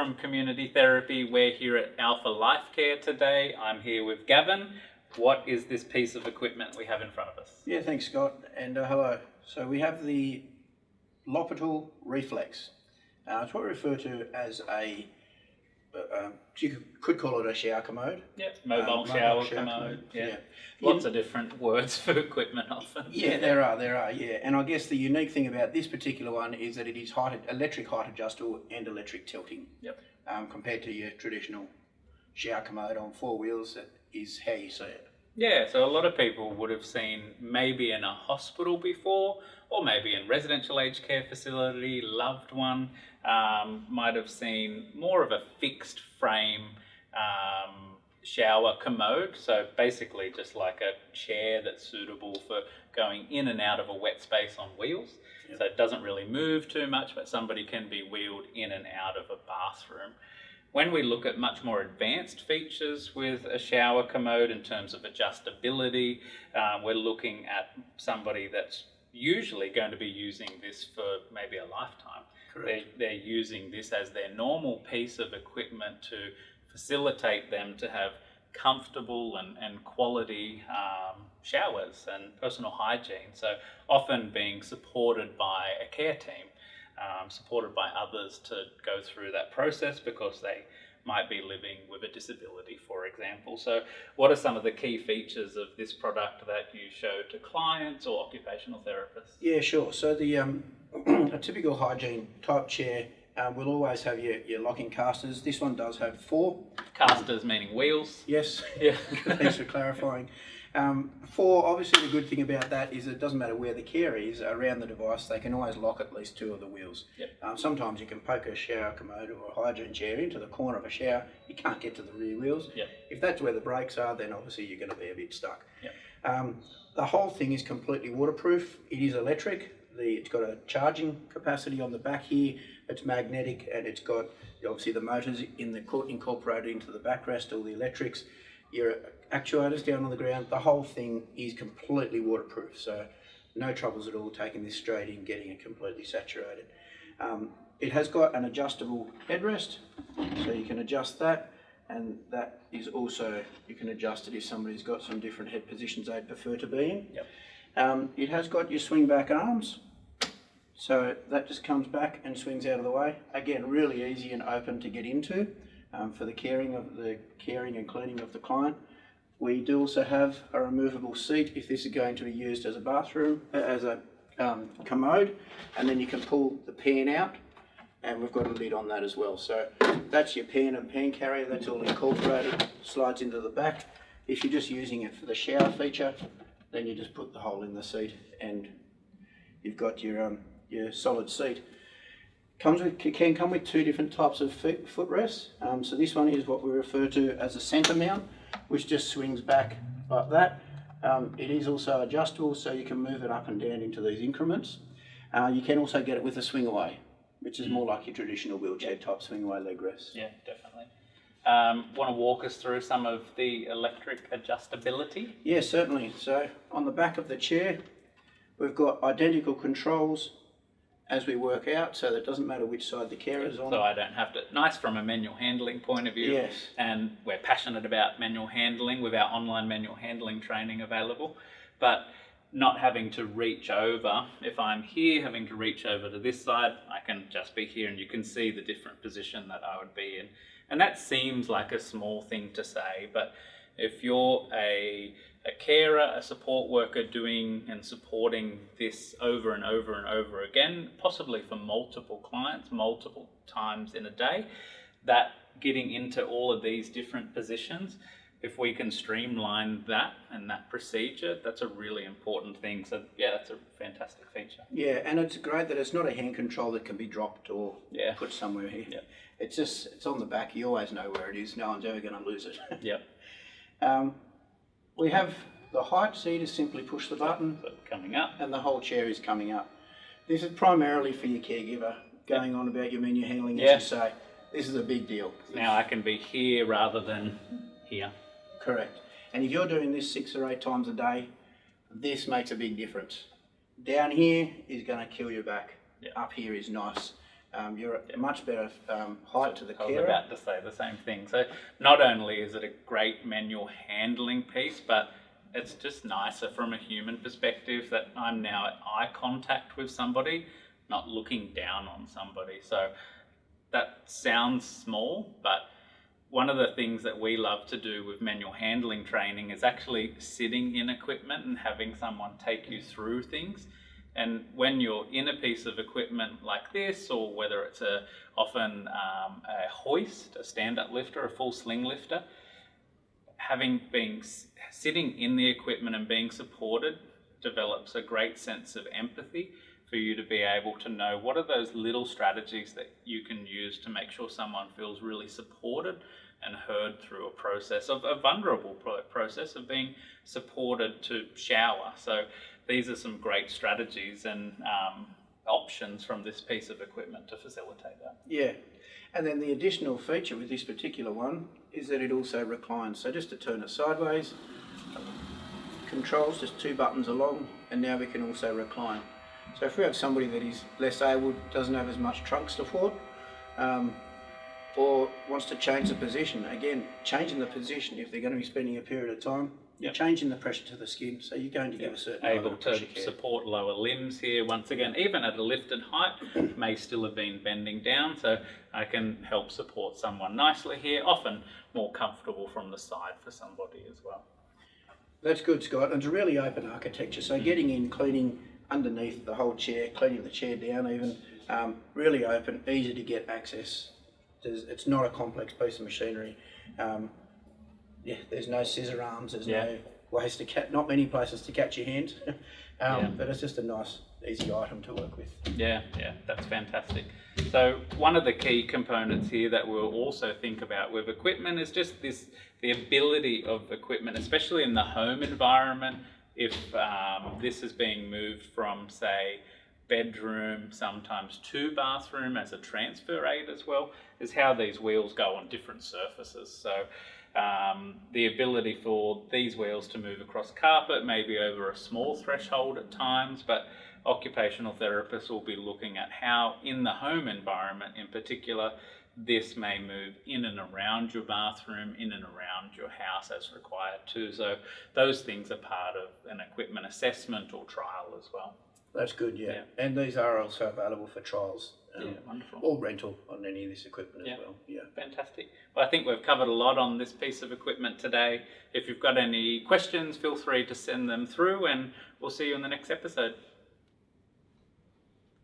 from Community Therapy. We're here at Alpha Life Care today. I'm here with Gavin. What is this piece of equipment we have in front of us? Yeah, thanks, Scott, and uh, hello. So we have the Lopital Reflex. Uh, it's what we refer to as a, uh, um, you could- could call it a shower commode. Yep, mobile Um, shower, commode. Yeah. yeah. Lots of different words for equipment often. Yeah, there are, there are, yeah. And I guess the unique thing about this particular one is that it is height, electric height adjustable and electric tilting. Yep. Um, compared to your traditional shower commode on four wheels, that is how you see it. Yeah, so a lot of people would have seen maybe in a hospital before, or maybe in residential aged care facility, loved one, um, might have seen more of a fixed frame um, shower commode. So basically just like a chair that's suitable for going in and out of a wet space on wheels. Yep. So it doesn't really move too much, but somebody can be wheeled in and out of a bathroom. When we look at much more advanced features with a shower commode in terms of adjustability, um, we're looking at somebody that's usually going to be using this for maybe a lifetime. They're, they're using this as their normal piece of equipment to facilitate them to have comfortable and, and quality um, showers and personal hygiene. So often being supported by a care team um, supported by others to go through that process because they might be living with a disability, for example. So, what are some of the key features of this product that you show to clients or occupational therapists? Yeah, sure. So the um, a typical hygiene type chair um, will always have your, your locking casters. This one does have four. Casters meaning wheels. Yes. Yeah. Thanks for clarifying. Um, four, obviously the good thing about that is it doesn't matter where the care is around the device, they can always lock at least two of the wheels. Yep. Um, sometimes you can poke a shower commode or a hygiene chair into the corner of a shower, you can't get to the rear wheels. Yep. If that's where the brakes are, then obviously you're going to be a bit stuck. Yep. Um, the whole thing is completely waterproof. It is electric. The, it's got a charging capacity on the back here. It's magnetic and it's got obviously the motors in the incorporated into the backrest, all the electrics. Your actuators down on the ground. The whole thing is completely waterproof. So no troubles at all taking this straight in, getting it completely saturated. Um, it has got an adjustable headrest, so you can adjust that and that is also, you can adjust it if somebody's got some different head positions they'd prefer to be in. Yep. Um, it has got your swing back arms, so that just comes back and swings out of the way. Again, really easy and open to get into um, for the caring of the caring and cleaning of the client. We do also have a removable seat if this is going to be used as a bathroom, uh, as a um, commode, and then you can pull the pan out and we've got a lid on that as well. So that's your pan and pan carrier, that's all incorporated, slides into the back. If you're just using it for the shower feature, then you just put the hole in the seat and you've got your, um, your solid seat. Comes with, can come with two different types of foot footrests. Um, so this one is what we refer to as a centre mount, which just swings back like that. Um, it is also adjustable, so you can move it up and down into these increments. Uh, you can also get it with a swing away, which is more like your traditional wheelchair type swing away leg rest. Yeah, definitely. Um, Want to walk us through some of the electric adjustability? Yeah, certainly. So on the back of the chair, we've got identical controls as we work out, so that it doesn't matter which side the carer is on. So I don't have to. Nice from a manual handling point of view. Yes. And we're passionate about manual handling with our online manual handling training available, but not having to reach over. If I'm here, having to reach over to this side, I can just be here, and you can see the different position that I would be in. And that seems like a small thing to say, but if you're a a carer, a support worker doing and supporting this over and over and over again, possibly for multiple clients, multiple times in a day, that getting into all of these different positions, if we can streamline that and that procedure, that's a really important thing. So yeah, that's a fantastic feature. Yeah, and it's great that it's not a hand control that can be dropped or Yeah. put somewhere here. Yeah. It's just, it's on the back, you always know where it is, no one's ever going to lose it. Yep. um, we have the height, so you just simply push the button So coming up. and the whole chair is coming up. This is primarily for your caregiver, going on about your manual handling, Yeah. as you say. This is a big deal. Now I can be here rather than here. Correct. And if you're doing this six or eight times a day, this makes a big difference. Down here is going to kill your back. Yeah. Up here is nice Um, you're at much better um, height to the I was carer. about to say the same thing. So not only is it a great manual handling piece, but it's just nicer from a human perspective that I'm now at eye contact with somebody, not looking down on somebody. So that sounds small, but one of the things that we love to do with manual handling training is actually sitting in equipment and having someone take you through things. And when you're in a piece of equipment like this, or whether it's a often um, a hoist, a stand-up lifter, a full sling lifter, having been sitting in the equipment and being supported develops a great sense of empathy for you to be able to know what are those little strategies that you can use to make sure someone feels really supported and heard through a process of a vulnerable process of being supported to shower. So these are some great strategies and um, options from this piece of equipment to facilitate that. Yeah, and then the additional feature with this particular one is that it also reclines. So just to turn it sideways, controls just two buttons along, and now we can also recline. So if we have somebody that is less able, doesn't have as much trunk support, um, or wants to change the position, again, changing the position if they're going to be spending a period of time, you're Yep. changing the pressure to the skin, so you're going to give a certain able of to support lower limbs here once again even at a lifted height may still have been bending down so I can help support someone nicely here often more comfortable from the side for somebody as well That's good, Scott. And it's a really open architecture. So getting in, cleaning underneath the whole chair, cleaning the chair down even, um, really open, easy to get access. There's, it's not a complex piece of machinery. Um, yeah, there's no scissor arms. There's Yeah. no ways to catch, not many places to catch your hand. um, Yeah. But it's just a nice, easy item to work with. Yeah, yeah, that's fantastic. So one of the key components here that we'll also think about with equipment is just this the ability of equipment, especially in the home environment. If um, this is being moved from, say, bedroom, sometimes to bathroom as a transfer aid as well, is how these wheels go on different surfaces. So um, the ability for these wheels to move across carpet, maybe over a small threshold at times, but occupational therapists will be looking at how in the home environment in particular this may move in and around your bathroom, in and around your house as required too. So those things are part of an equipment assessment or trial as well. That's good, yeah. Yeah. And these are also available for trials um, Yeah, wonderful. or rental on any of this equipment Yeah. as well. Yeah. Fantastic. Well, I think we've covered a lot on this piece of equipment today. If you've got any questions, feel free to send them through and we'll see you in the next episode.